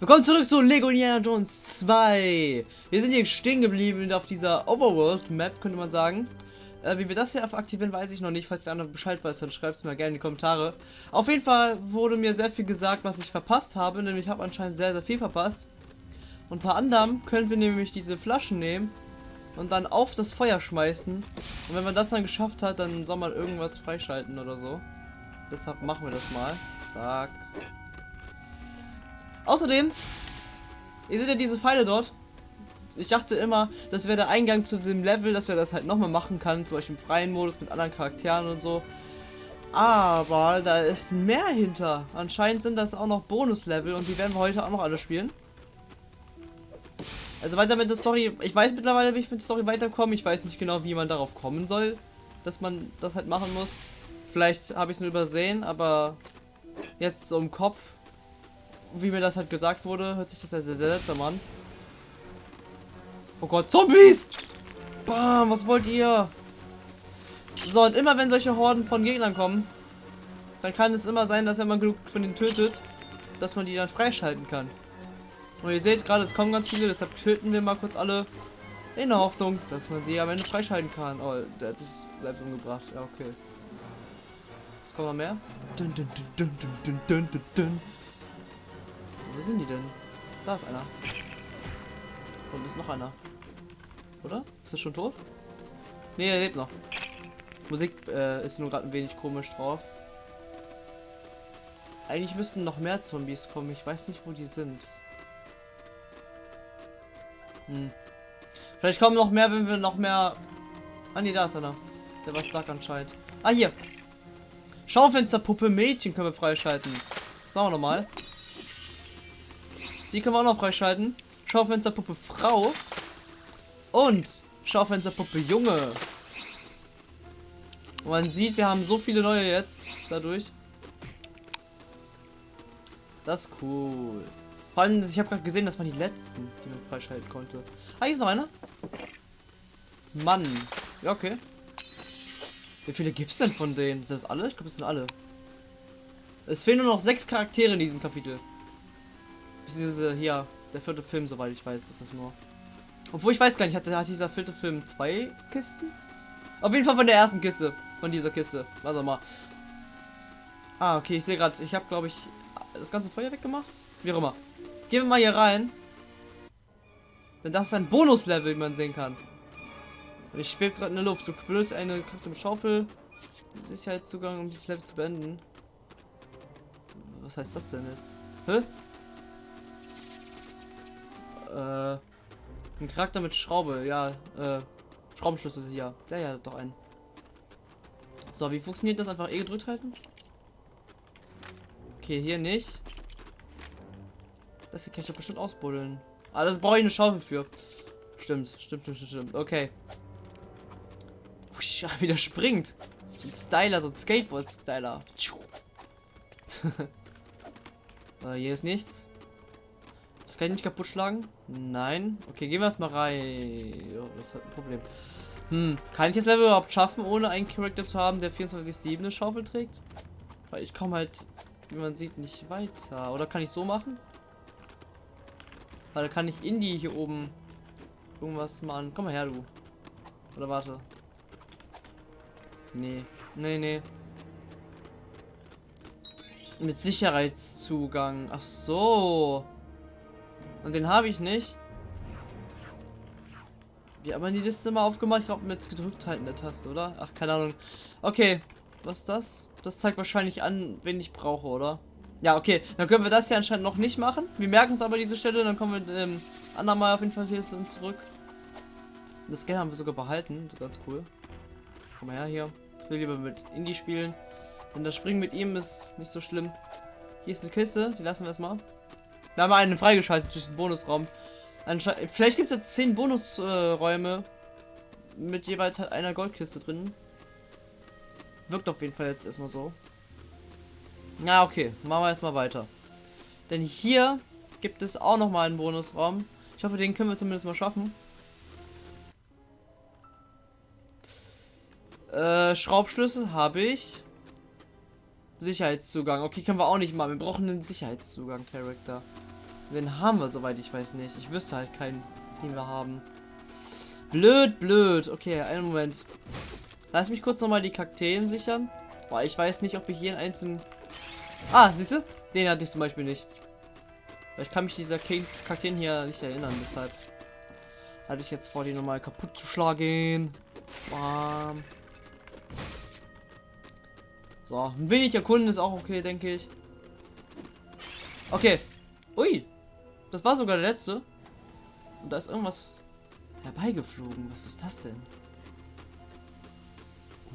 Willkommen zurück zu Lego Indiana Jones 2. Wir sind hier stehen geblieben auf dieser Overworld Map, könnte man sagen. Äh, wie wir das hier aktivieren, weiß ich noch nicht. Falls der andere Bescheid weiß, dann schreibt es mir gerne in die Kommentare. Auf jeden Fall wurde mir sehr viel gesagt, was ich verpasst habe. Nämlich ich habe anscheinend sehr, sehr viel verpasst. Unter anderem können wir nämlich diese Flaschen nehmen und dann auf das Feuer schmeißen. Und wenn man das dann geschafft hat, dann soll man irgendwas freischalten oder so. Deshalb machen wir das mal. Zack. Außerdem, ihr seht ja diese Pfeile dort. Ich dachte immer, das wäre der Eingang zu dem Level, dass wir das halt nochmal machen kann, zum Beispiel im freien Modus mit anderen Charakteren und so. Aber da ist mehr hinter. Anscheinend sind das auch noch Bonuslevel und die werden wir heute auch noch alle spielen. Also weiter mit der Story. Ich weiß mittlerweile, wie ich mit der Story weiterkomme. Ich weiß nicht genau, wie man darauf kommen soll, dass man das halt machen muss. Vielleicht habe ich es nur übersehen, aber jetzt so im Kopf wie mir das halt gesagt wurde, hört sich das ja sehr, sehr seltsam an. Oh Gott, Zombies! Bam, was wollt ihr? So, und immer wenn solche Horden von Gegnern kommen, dann kann es immer sein, dass wenn man genug von denen tötet, dass man die dann freischalten kann. Und ihr seht gerade, es kommen ganz viele, deshalb töten wir mal kurz alle in der Hoffnung, dass man sie am Ende freischalten kann. Oh, der hat sich selbst umgebracht. Ja, okay. Es kommt noch mehr. Dun, dun, dun, Wo sind die denn? Da ist einer. Und ist noch einer. Oder? Ist er schon tot? Ne, er lebt noch. Musik äh, ist nur gerade ein wenig komisch drauf. Eigentlich müssten noch mehr Zombies kommen. Ich weiß nicht, wo die sind. Hm. Vielleicht kommen noch mehr, wenn wir noch mehr... Ah ne, da ist einer. Der war stark anscheinend. Ah, hier. Schaufensterpuppe Mädchen können wir freischalten. Das machen wir nochmal. Die können wir auch noch freischalten. Schaufensterpuppe Frau. Und Schaufensterpuppe Junge. Und man sieht, wir haben so viele neue jetzt dadurch. Das ist cool. Vor allem, ich habe gerade gesehen, das waren die letzten, die man freischalten konnte. Ah, hier ist noch einer. Mann. Ja, okay. Wie viele gibt es denn von denen? Sind das alle? Ich glaube, es sind alle. Es fehlen nur noch sechs Charaktere in diesem Kapitel. Diese hier, der vierte Film, soweit ich weiß, ist das nur. Obwohl ich weiß gar nicht, hat, hat dieser vierte Film zwei Kisten? Auf jeden Fall von der ersten Kiste. Von dieser Kiste. Also mal. Ah, okay, ich sehe gerade, ich habe glaube ich das ganze Feuer weggemacht. Wie auch immer. Gehen wir mal hier rein. Denn das ist ein Bonuslevel, wie man sehen kann. Und ich schwebe gerade in der Luft. Du benutzt eine Karte mit Schaufel. Sicherheitszugang, um dieses Level zu beenden. Was heißt das denn jetzt? Hä? Äh, ein Charakter mit Schraube, ja, äh, Schraubenschlüssel, ja. Der ja doch ein. So, wie funktioniert das? Einfach E gedrückt halten? Okay, hier nicht. Das hier kann ich doch bestimmt ausbuddeln. Ah, das brauche ich eine Schaufel für. Stimmt, stimmt, stimmt, stimmt. Okay. Usch, wieder springt. So ein Styler, so ein Skateboard-Styler. äh, hier ist nichts. Kann ich nicht kaputt schlagen. Nein. Okay, gehen wir erstmal rein. Oh, das hat ein Problem. Hm, kann ich das Level überhaupt schaffen, ohne einen Charakter zu haben, der 24-7 eine Schaufel trägt? Weil ich komme halt, wie man sieht, nicht weiter. Oder kann ich so machen? Weil kann ich in die hier oben irgendwas machen. Komm mal her, du. Oder warte. Nee. Nee, nee. Mit Sicherheitszugang. Ach so. Und den habe ich nicht. Wie haben wir die Liste mal aufgemacht? Ich glaube mit gedrückt halten der Taste, oder? Ach, keine Ahnung. Okay, was ist das? Das zeigt wahrscheinlich an, wen ich brauche, oder? Ja, okay. Dann können wir das hier anscheinend noch nicht machen. Wir merken uns aber diese Stelle, dann kommen wir ähm, andermal auf jeden Fall hier zurück. Das Geld haben wir sogar behalten. Ganz cool. Komm mal her hier. Ich will lieber mit Indie spielen. Denn das Springen mit ihm ist nicht so schlimm. Hier ist eine Kiste, die lassen wir erstmal. Wir haben einen freigeschaltet durch Bonusraum. Ansche Vielleicht gibt es jetzt zehn Bonusräume äh, mit jeweils halt einer Goldkiste drin. Wirkt auf jeden Fall jetzt erstmal so. Na okay, machen wir erstmal weiter. Denn hier gibt es auch noch mal einen Bonusraum. Ich hoffe, den können wir zumindest mal schaffen. Äh, Schraubschlüssel habe ich. Sicherheitszugang. Okay, können wir auch nicht mal. Wir brauchen einen Sicherheitszugang, Charakter. Den haben wir, soweit ich weiß nicht. Ich wüsste halt keinen, den wir haben. Blöd, blöd. Okay, einen Moment. Lass mich kurz nochmal die Kakteen sichern. Boah, ich weiß nicht, ob ich jeden einzelnen... Ah, siehst du? Den hatte ich zum Beispiel nicht. Ich kann mich dieser Kakteen hier nicht erinnern, deshalb hatte ich jetzt vor, die nochmal kaputt zu schlagen. Bam. So, ein wenig erkunden ist auch okay, denke ich. Okay. Ui. Das war sogar der letzte. Und da ist irgendwas herbeigeflogen. Was ist das denn?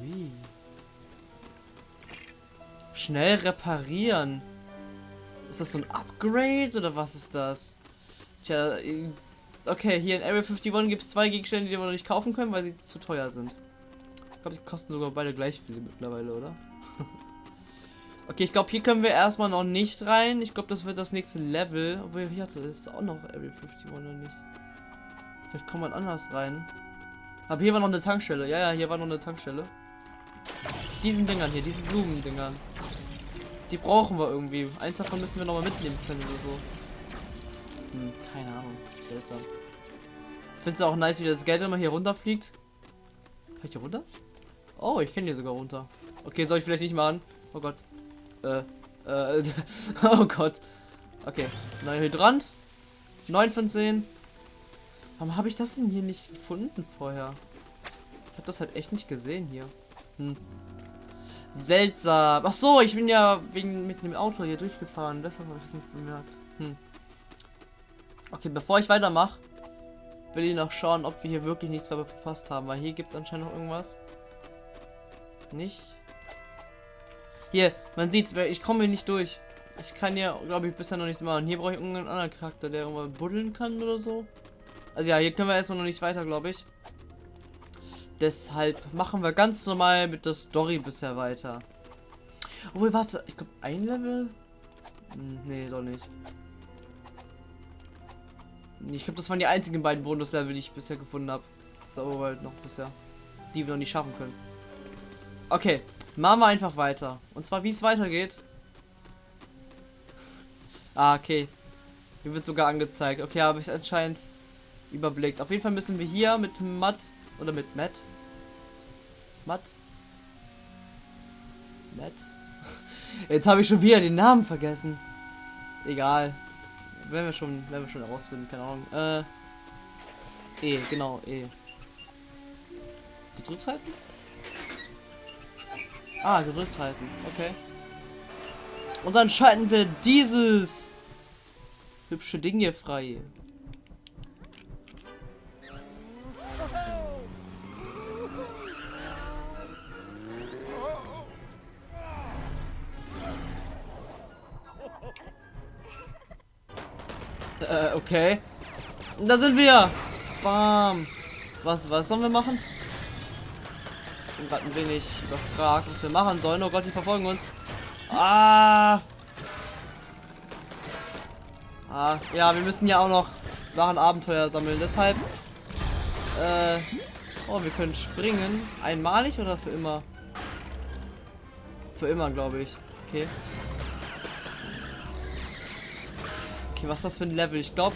Ui. Schnell reparieren. Ist das so ein Upgrade oder was ist das? Tja, okay, hier in Area 51 gibt es zwei Gegenstände, die wir noch nicht kaufen können, weil sie zu teuer sind. Ich glaube, die kosten sogar beide gleich viel mittlerweile, oder? okay, ich glaube, hier können wir erstmal noch nicht rein. Ich glaube, das wird das nächste Level. Obwohl, hier hatte es auch noch Area 51 oder nicht. Vielleicht kommt man anders rein. Aber hier war noch eine Tankstelle. Ja, ja, hier war noch eine Tankstelle. Diesen Dingern hier, diesen Blumendingern. Die brauchen wir irgendwie. Eins davon müssen wir noch mal mitnehmen können oder so. Hm, keine Ahnung. Seltsam. Ich finde es auch nice, wie das Geld immer hier runterfliegt. Kann ich hier runter? Oh, ich kenne hier sogar runter. Okay, soll ich vielleicht nicht machen? Oh Gott. Äh, äh, oh Gott. Okay, neuer Hydrant. 9 von 10. Warum habe ich das denn hier nicht gefunden vorher? Ich habe das halt echt nicht gesehen hier. Hm. Seltsam. Ach so, ich bin ja wegen mit dem Auto hier durchgefahren. Deshalb habe ich das nicht bemerkt. Hm. Okay, bevor ich weitermache, will ich noch schauen, ob wir hier wirklich nichts verpasst haben. Weil hier gibt es anscheinend noch irgendwas. Nicht? Hier, man sieht's, ich komme hier nicht durch. Ich kann ja, glaube ich, bisher noch nichts machen. Hier brauche ich irgendeinen anderen Charakter, der irgendwann buddeln kann oder so. Also ja, hier können wir erstmal noch nicht weiter, glaube ich. Deshalb machen wir ganz normal mit der Story bisher weiter. Obwohl, warte, ich glaube ein Level? Hm, nee, doch nicht. Ich glaube, das waren die einzigen beiden Bonus-Level, die ich bisher gefunden habe. So halt noch bisher. Die wir noch nicht schaffen können. Okay, machen wir einfach weiter. Und zwar, wie es weitergeht. Ah, okay. Hier wird sogar angezeigt. Okay, habe ich anscheinend überblickt. Auf jeden Fall müssen wir hier mit Matt oder mit Matt. Matt. Matt. Jetzt habe ich schon wieder den Namen vergessen. Egal. Werden wir schon, werden wir schon herausfinden, keine Ahnung. Äh. E, genau, E. Gedrückt halten? Ah, gedrückt halten, okay. Und dann schalten wir dieses hübsche Ding hier frei. Äh, okay. Da sind wir. Bam. Was, was sollen wir machen? Ich bin gerade ein wenig überfragt, was wir machen sollen. Oh Gott, die verfolgen uns. Ah. Ah, ja, wir müssen ja auch noch ein Abenteuer sammeln. Deshalb. Äh. Oh, wir können springen. Einmalig oder für immer? Für immer, glaube ich. Okay. Okay, was ist das für ein Level? Ich glaube,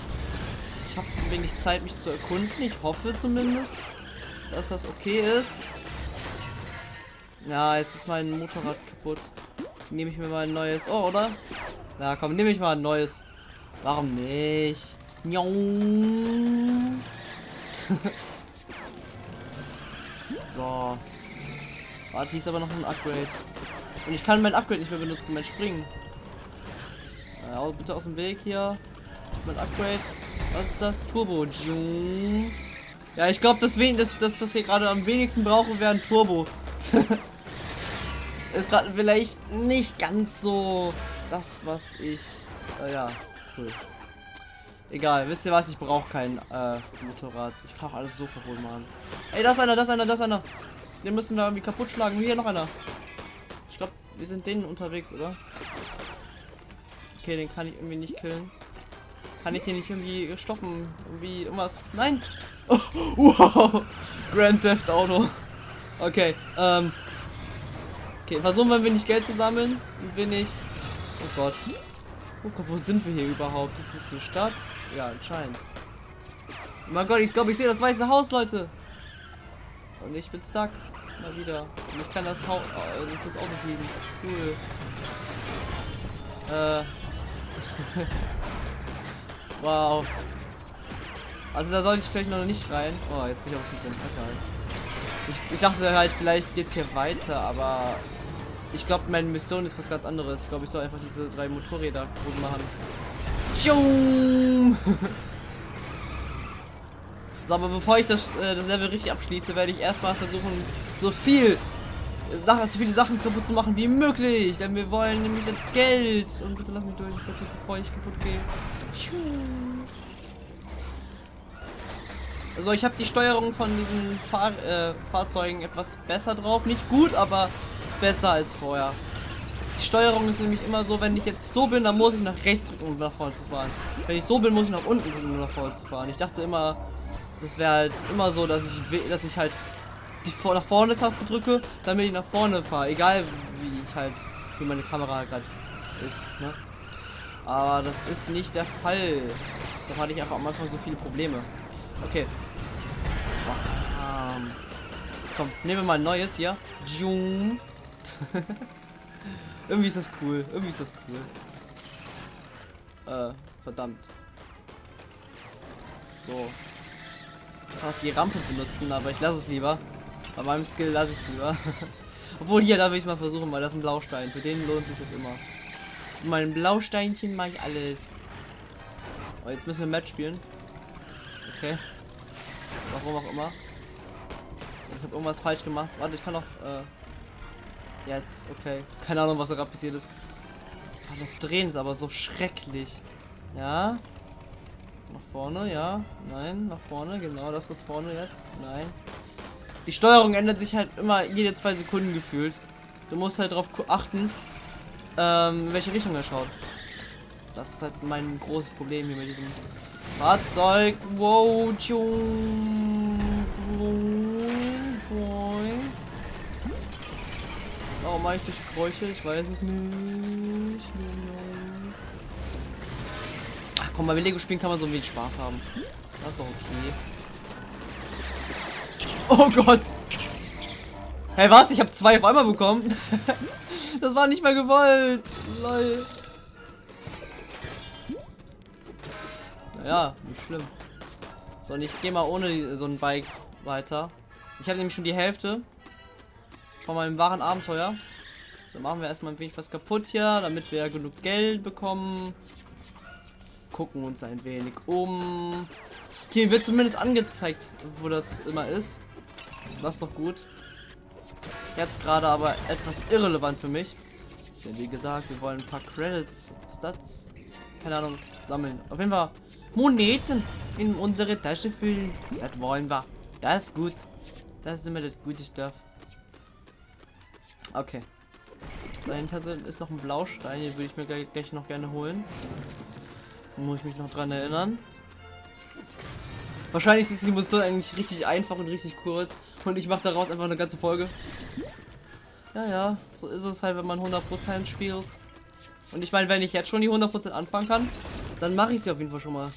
ich habe wenig Zeit, mich zu erkunden. Ich hoffe zumindest, dass das okay ist. Ja, jetzt ist mein Motorrad kaputt. Nehme ich mir mal ein neues. Oh, oder? Ja, komm, nehme ich mal ein neues. Warum nicht? so. Warte, hier ist aber noch ein Upgrade. Und ich kann mein Upgrade nicht mehr benutzen, mein Springen. Ja, bitte aus dem Weg hier. Mein Upgrade. Was ist das? Turbo. Ja, ich glaube, das, das, das, was wir gerade am wenigsten brauchen, wäre ein Turbo. ist gerade vielleicht nicht ganz so das, was ich. Äh, ja, cool. Egal, wisst ihr was? Ich brauche kein äh, Motorrad. Ich brauche alles so kaputt machen. Ey, da ist einer, da ist einer, da ist einer. Den müssen wir irgendwie kaputt schlagen. Hier noch einer. Ich glaube, wir sind denen unterwegs, oder? Okay, den kann ich irgendwie nicht killen. Kann ich den nicht irgendwie stoppen? Irgendwie irgendwas? Nein! Oh, wow! Grand Theft Auto. Okay, ähm. Okay, versuchen wir ein wenig Geld zu sammeln. Ein wenig. Oh Gott. Oh Gott, wo sind wir hier überhaupt? Ist das eine Stadt? Ja, anscheinend. Oh mein Gott, ich glaube, ich sehe das weiße Haus, Leute. Und ich bin stuck. Mal wieder. Und ich kann das Haus. Oh, das ist das Auto fliegen. Cool. Äh. wow. Also da sollte ich vielleicht noch nicht rein. Oh, jetzt bin ich auf dem Egal. Ich, ich dachte halt, vielleicht geht's hier weiter, aber ich glaube, meine Mission ist was ganz anderes. Ich glaube, ich soll einfach diese drei Motorräder gut machen. so, aber bevor ich das, äh, das Level richtig abschließe, werde ich erstmal versuchen, so viel Sachen, so viele Sachen kaputt zu machen wie möglich. Denn wir wollen nämlich das Geld. Und bitte lass mich durch, bitte, bevor ich kaputt gehe. Also ich habe die Steuerung von diesen Fahr äh, Fahrzeugen etwas besser drauf. Nicht gut, aber besser als vorher. Die Steuerung ist nämlich immer so, wenn ich jetzt so bin, dann muss ich nach rechts drücken, um nach vorne zu fahren. Wenn ich so bin, muss ich nach unten drücken, um nach vorne zu fahren. Ich dachte immer, das wäre halt immer so, dass ich, dass ich halt die vor nach vorne Taste drücke, damit ich nach vorne fahre. Egal wie ich halt, wie meine Kamera gerade ist. Ne? Aber das ist nicht der Fall. Deshalb hatte ich einfach am Anfang so viele Probleme. Okay. Ähm, komm, nehmen wir mal ein neues hier. Irgendwie ist das cool. Irgendwie ist das cool. Äh, verdammt. So. Ich kann auch die Rampe benutzen, aber ich lasse es lieber. Bei meinem Skill lasse ich es lieber. Obwohl hier darf ich mal versuchen, weil das ein Blaustein. Für den lohnt sich das immer. Für mein Blausteinchen mache ich alles. Oh, jetzt müssen wir Match spielen. Okay. Warum auch immer. Ich habe irgendwas falsch gemacht. Warte, ich kann noch. Äh, jetzt, okay. Keine Ahnung, was da gerade passiert ist. Ah, das Drehen ist aber so schrecklich. Ja. Nach vorne, ja. Nein, nach vorne, genau, das ist vorne jetzt. Nein. Die Steuerung ändert sich halt immer jede zwei Sekunden gefühlt. Du musst halt darauf achten, ähm, welche Richtung er schaut. Das ist halt mein großes Problem hier mit diesem Fahrzeug. Wow, Warum mache ich solche Geräusche? Ich weiß es nicht. Ach komm, bei Lego spielen kann man so wenig Spaß haben. Das ist doch okay. Oh Gott. Hey, was? Ich habe zwei auf einmal bekommen. das war nicht mehr gewollt. Lol. Naja, nicht schlimm. So, und ich gehe mal ohne so ein Bike weiter. Ich habe nämlich schon die Hälfte von meinem wahren Abenteuer. So machen wir erstmal ein wenig was kaputt hier, damit wir genug Geld bekommen. Gucken uns ein wenig um. Okay, wird zumindest angezeigt, wo das immer ist. Das ist doch gut. Jetzt gerade aber etwas irrelevant für mich. Denn wie gesagt, wir wollen ein paar Credits, Stats, keine Ahnung, sammeln. Auf jeden Fall Moneten in unsere Tasche füllen. Das wollen wir. Das ist gut. Das ist immer das gute Stuff. Okay. Dahinter ist noch ein Blaustein, den würde ich mir gleich, gleich noch gerne holen. Muss ich mich noch dran erinnern. Wahrscheinlich ist die Mission eigentlich richtig einfach und richtig kurz. Und ich mache daraus einfach eine ganze Folge. Ja, ja, so ist es halt, wenn man 100% spielt. Und ich meine, wenn ich jetzt schon die 100% anfangen kann, dann mache ich sie auf jeden Fall schon mal.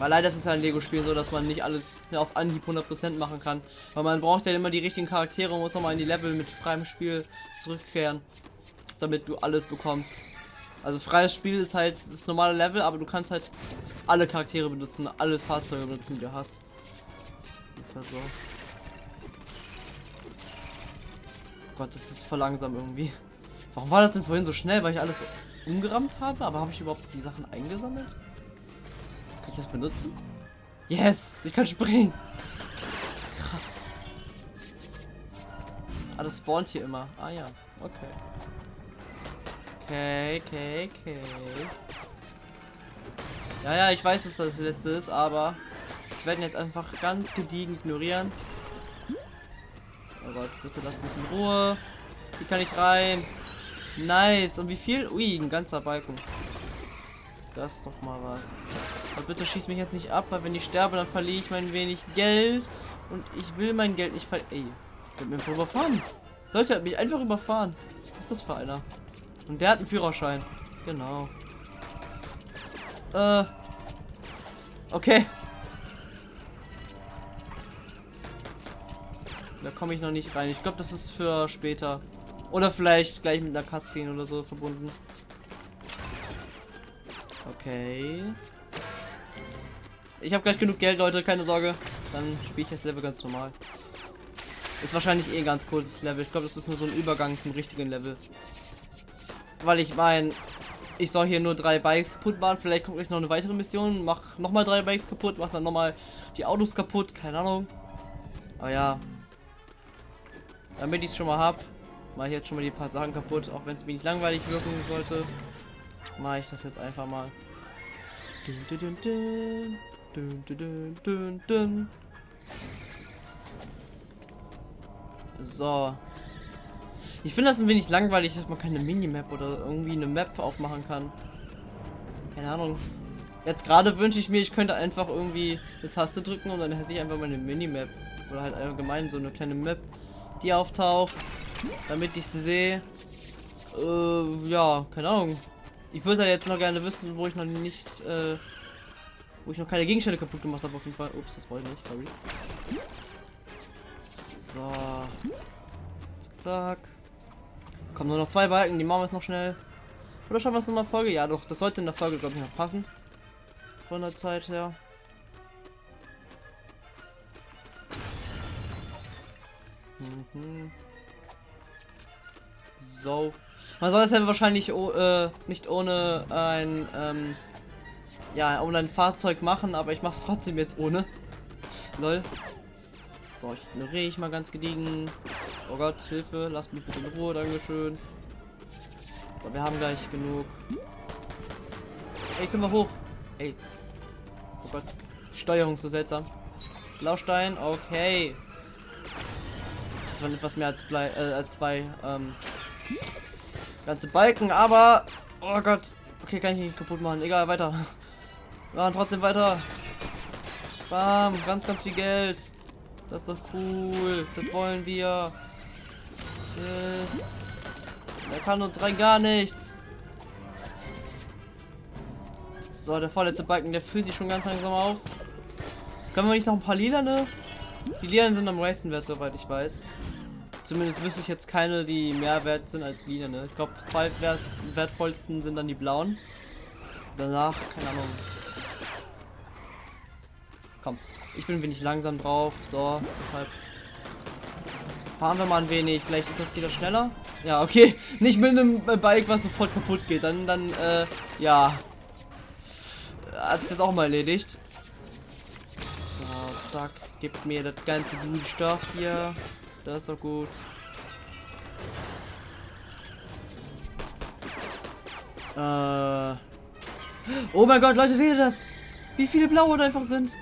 Weil leider ist es halt ein Lego-Spiel so, dass man nicht alles auf Anhieb 100% machen kann. Weil man braucht ja immer die richtigen Charaktere und muss nochmal in die Level mit freiem Spiel zurückkehren. Damit du alles bekommst. Also freies Spiel ist halt das normale Level, aber du kannst halt alle Charaktere benutzen, alle Fahrzeuge benutzen, die du hast. So. Gott, das ist voll langsam irgendwie. Warum war das denn vorhin so schnell? Weil ich alles umgerammt habe? Aber habe ich überhaupt die Sachen eingesammelt? Kann ich das benutzen? Yes! Ich kann springen! Krass. Ah, das spawnt hier immer. Ah ja, okay. Okay, okay, okay. Ja, ja, ich weiß, dass das, letzte ist, aber ich werde ihn jetzt einfach ganz gediegen ignorieren. Oh Gott, bitte lass mich in Ruhe. Wie kann ich rein? Nice. Und wie viel? Ui, ein ganzer Balken. Das ist doch mal was. Aber bitte schieß mich jetzt nicht ab, weil wenn ich sterbe, dann verliere ich mein wenig Geld. Und ich will mein Geld nicht verlieren. Ey, der hat mich einfach überfahren. Leute, hat mich einfach überfahren. Was ist das für einer? Und der hat einen Führerschein. Genau. Äh. Okay. Da komme ich noch nicht rein. Ich glaube, das ist für später. Oder vielleicht gleich mit einer Cutscene oder so verbunden. Okay. Ich habe gleich genug Geld, Leute, keine Sorge. Dann spiele ich das Level ganz normal. Ist wahrscheinlich eh ein ganz kurzes Level. Ich glaube, das ist nur so ein Übergang zum richtigen Level. Weil ich meine, ich soll hier nur drei Bikes kaputt machen. Vielleicht kommt gleich noch eine weitere Mission. Mach nochmal drei Bikes kaputt, mach dann nochmal die Autos kaputt. Keine Ahnung. Aber ja. Damit ich es schon mal habe, mache ich jetzt schon mal die paar Sachen kaputt. Auch wenn es wenig langweilig wirken sollte, mache ich das jetzt einfach mal. Dun, dun, dun. So. Ich finde das ein wenig langweilig, dass man keine Minimap oder irgendwie eine Map aufmachen kann. Keine Ahnung. Jetzt gerade wünsche ich mir, ich könnte einfach irgendwie eine Taste drücken und dann hätte ich einfach meine Minimap. Oder halt allgemein so eine kleine Map, die auftaucht, damit ich sie sehe. Äh, ja, keine Ahnung. Ich würde jetzt noch gerne wissen, wo ich noch nicht, äh, wo ich noch keine Gegenstände kaputt gemacht habe auf jeden Fall. Ups, das wollte ich nicht, sorry. So. Zack. Kommen nur noch zwei Balken, die machen wir jetzt noch schnell. Oder schauen wir es in der Folge? Ja, doch, das sollte in der Folge, glaube ich, noch passen. Von der Zeit her. Mhm. So. Man soll es ja wahrscheinlich oh, äh, nicht ohne ein, ähm, ja, ohne ein Fahrzeug machen, aber ich mache es trotzdem jetzt ohne. Lol. So, ich ignoriere ich mal ganz gediegen. Oh Gott, Hilfe, lass mich bitte in Ruhe, Dankeschön. So, wir haben gleich genug. Ey, können wir hoch? Ey. Oh Gott. Steuerung so seltsam. Blaustein, okay. Das waren etwas mehr als, Blei, äh, als zwei ähm, ganze Balken, aber oh Gott. Okay, kann ich nicht kaputt machen. Egal, weiter. Ja, trotzdem weiter. Bam, ganz, ganz viel Geld. Das ist doch cool. Das wollen wir. Er kann uns rein gar nichts. So, der vorletzte Balken, der fühlt sich schon ganz langsam auf. Können wir nicht noch ein paar lila, ne? Die Lilanen sind am meisten wert, soweit ich weiß. Zumindest wüsste ich jetzt keine, die mehr wert sind als lila, ne? Ich glaube, zwei wert wertvollsten sind dann die blauen. Danach, keine Ahnung. Komm, ich bin ein wenig langsam drauf, so, deshalb fahren wir mal ein wenig. Vielleicht ist das wieder schneller. Ja, okay. Nicht mit einem Bike, was sofort kaputt geht. Dann, dann, äh, ja. Hat sich das auch mal erledigt. So, zack. Gibt mir das ganze gute Stoff hier. Das ist doch gut. Äh. Oh mein Gott, Leute, seht ihr das? Wie viele blaue da einfach sind.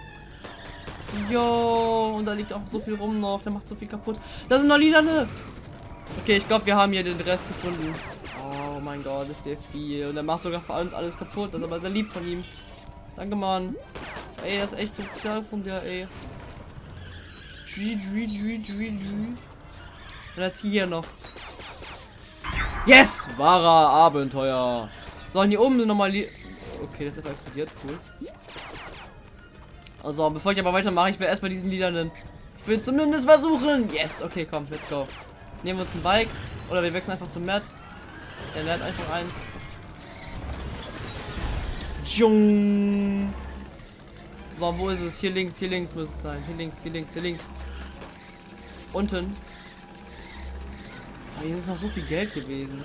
Jo, und da liegt auch so viel rum noch. Der macht so viel kaputt. Da sind noch Lilane. Okay, ich glaube, wir haben hier den Rest gefunden. Oh mein Gott, ist sehr viel. Und er macht sogar für uns alles kaputt. Das ist aber sehr lieb von ihm. Danke, Mann. Ey, das ist echt sozial von der, ey. Und jetzt hier noch. Yes! Wahrer Abenteuer. So, und hier oben sind nochmal... Okay, das ist einfach explodiert. Cool. Also, bevor ich aber weitermache, ich will erstmal diesen Liedernen. Ich will zumindest versuchen. Yes, okay, komm, let's go. Nehmen wir uns ein Bike. Oder wir wechseln einfach zum Matt. Der lernt einfach eins. Tschung. So, wo ist es? Hier links, hier links muss es sein. Hier links, hier links, hier links. Unten. Aber hier ist noch so viel Geld gewesen.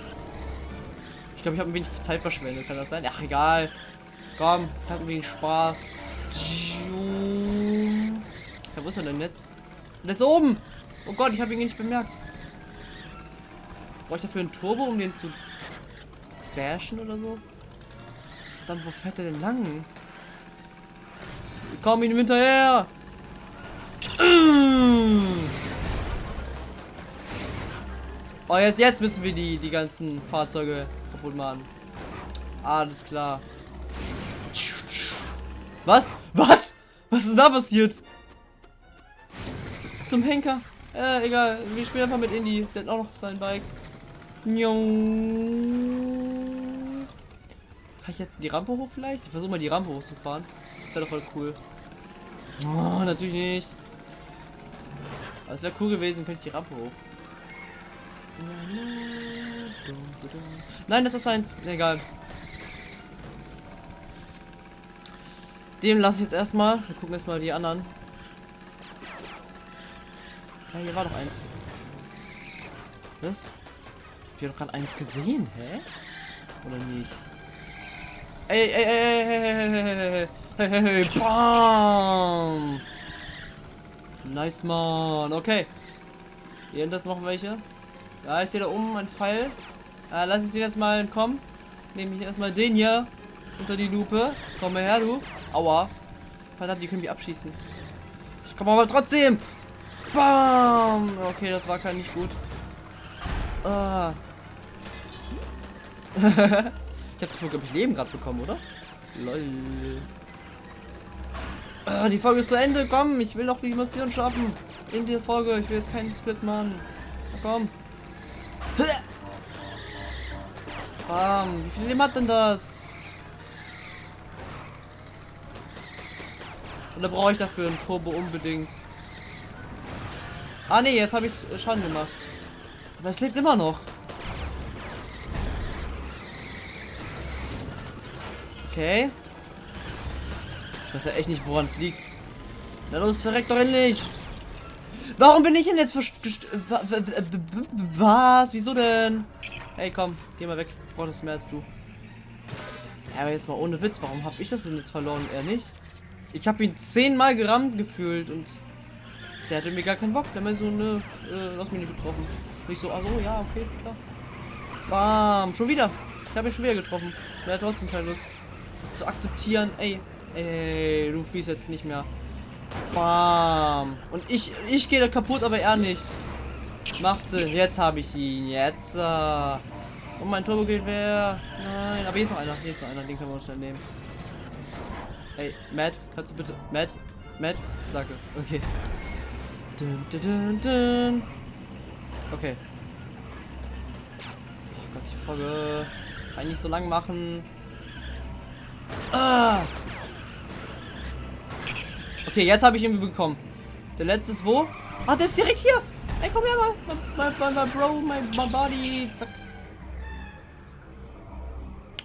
Ich glaube, ich habe ein wenig Zeit verschwendet. Kann das sein? Ach, egal. Komm, ich hatte ein wenig Spaß. Ja, wo ist er denn jetzt? Der ist oben! Oh Gott, ich habe ihn nicht bemerkt. Brauche ich dafür einen Turbo, um den zu bashen oder so? Dann wo fährt er denn lang? Wir kommen ihm hinterher! Oh, jetzt, jetzt müssen wir die, die ganzen Fahrzeuge kaputt machen. Alles klar. Was? Was? Was ist da passiert? Zum Henker. Äh, egal. Wir spielen einfach mit Indy. Der hat auch noch sein Bike. Kann ich jetzt die Rampe hoch vielleicht? Ich versuche mal die Rampe hochzufahren. Das wäre doch voll cool. Oh, natürlich nicht. Aber es wäre cool gewesen, könnte ich die Rampe hoch. Nein, das ist eins. Egal. Dem lasse ich jetzt erstmal. Wir gucken mal die anderen. Ja, hier war doch eins. Was? Ich habe doch gerade eins gesehen, hä? Oder nicht? Ey, ey, ey, ey, hey, hey, hey, bam! Nice, man. Okay. Hier hinten ist noch welche. Ja, ich sehe da oben ein Pfeil. Äh, lass ich den jetzt mal entkommen. Nehme ich erstmal den hier unter die Lupe. Komm mal her, du. Aua. Verdammt, die können mich abschießen. Ich komme aber trotzdem. Bam. Okay, das war kein nicht gut. Ah. ich habe dafür, glaube ich, Leben gerade bekommen, oder? Lol. Ah, die Folge ist zu Ende. Komm, ich will noch die Mission schaffen. In der Folge. Ich will jetzt keinen Split machen. Komm. Bam. Wie viel Leben hat denn das? Oder brauche ich dafür ein Turbo unbedingt? Ah ne, jetzt habe ich Schaden gemacht. Aber es lebt immer noch. Okay. Ich weiß ja echt nicht, woran es liegt. Na los, verreckt doch endlich! Warum bin ich denn jetzt Was? Wieso denn? Hey, komm, geh mal weg. Ich brauche das mehr als du. Ja, aber jetzt mal ohne Witz, warum habe ich das denn jetzt verloren? Er nicht? Ich habe ihn zehnmal gerammt gefühlt und der hatte mir gar keinen Bock. Der hat mir so eine, äh, lass mich nicht getroffen. Nicht so, also ja, okay, klar. Bam, schon wieder. Ich habe ihn schon wieder getroffen. Der hat trotzdem keine Lust, das zu akzeptieren. Ey, ey, du fließt jetzt nicht mehr. Bam. Und ich, ich gehe da kaputt, aber er nicht. Macht Sinn. Jetzt habe ich ihn. Jetzt. Äh. Und mein Turbo geht wer? Nein, aber hier ist noch einer. Hier ist noch einer. Den können wir uns schnell nehmen. Ey, Matt, kannst du bitte. Matt? Matt? Danke. Okay. Dun, dun, dun. Okay. Oh Gott, die Folge kann ich nicht so lang machen. Ah! Okay, jetzt habe ich ihn bekommen. Der letzte ist wo? Ah, der ist direkt hier. Ey, komm her mal. My, my, my, bro, my, my body. Zack.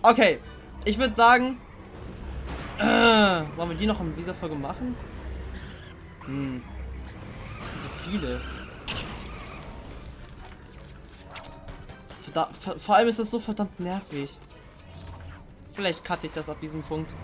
Okay. Ich würde sagen. Äh, wollen wir die noch in dieser Folge machen? Hm. Das sind so viele. Verdammt, vor allem ist das so verdammt nervig. Vielleicht cutte ich das ab diesem Punkt.